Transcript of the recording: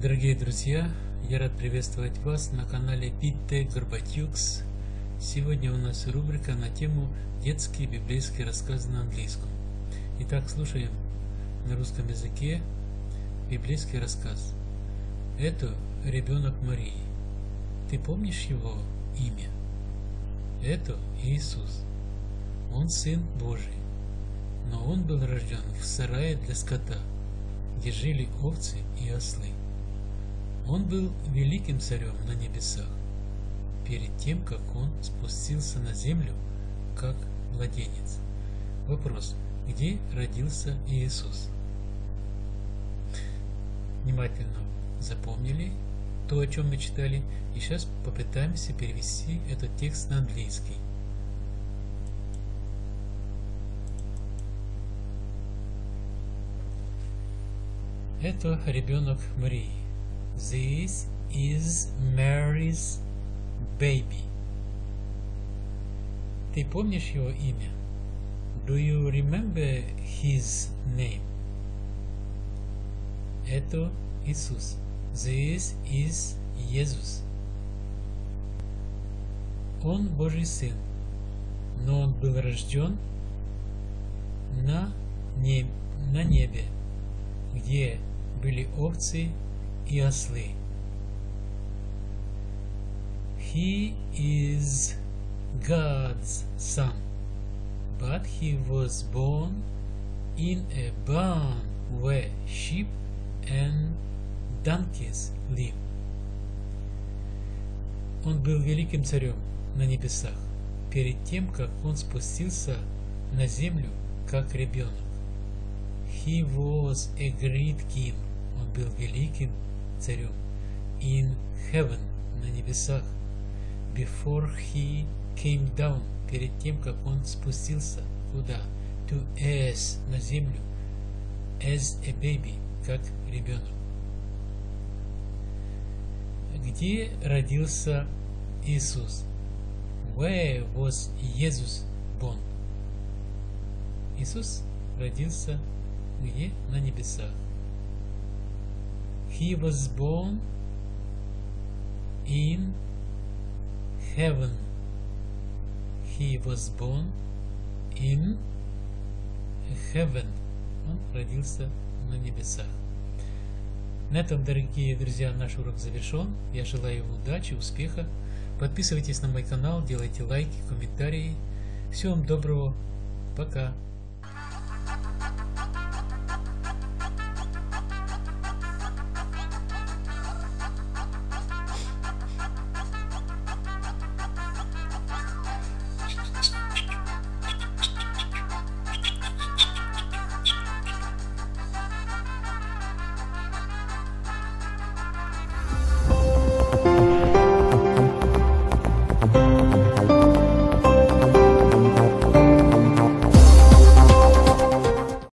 Дорогие друзья, я рад приветствовать вас на канале Питте Горбатюкс. Сегодня у нас рубрика на тему «Детские библейские рассказы на английском». Итак, слушаем на русском языке библейский рассказ. Это ребенок Марии. Ты помнишь его имя? Это Иисус. Он Сын Божий, но Он был рожден в сарае для скота, где жили овцы и ослы. Он был великим царем на небесах, перед тем, как он спустился на землю, как младенец. Вопрос. Где родился Иисус? Внимательно запомнили то, о чем мы читали, и сейчас попытаемся перевести этот текст на английский. Это ребенок Марии. This is Mary's baby. Ты помнишь его имя? Do you remember his name? Это Иисус. This is Иисус. Он Божий Сын, но Он был рожден на, неб, на небе, где были овцы и ослы. He is God's son, but he was born in a barn where sheep and donkeys live. Он был великим царем на небесах, перед тем, как он спустился на землю, как ребенок. He was a great king. Он был великим царем in heaven, на небесах, before he came down, перед тем, как он спустился куда? To earth, на землю, as a baby, как ребенок. Где родился Иисус? Where was Jesus born? Иисус родился где? На небесах. He was born in heaven. He was born in heaven. Он родился на небесах. На этом, дорогие друзья, наш урок завершен. Я желаю вам удачи, успеха. Подписывайтесь на мой канал, делайте лайки, комментарии. Всего вам доброго. Пока. Bye.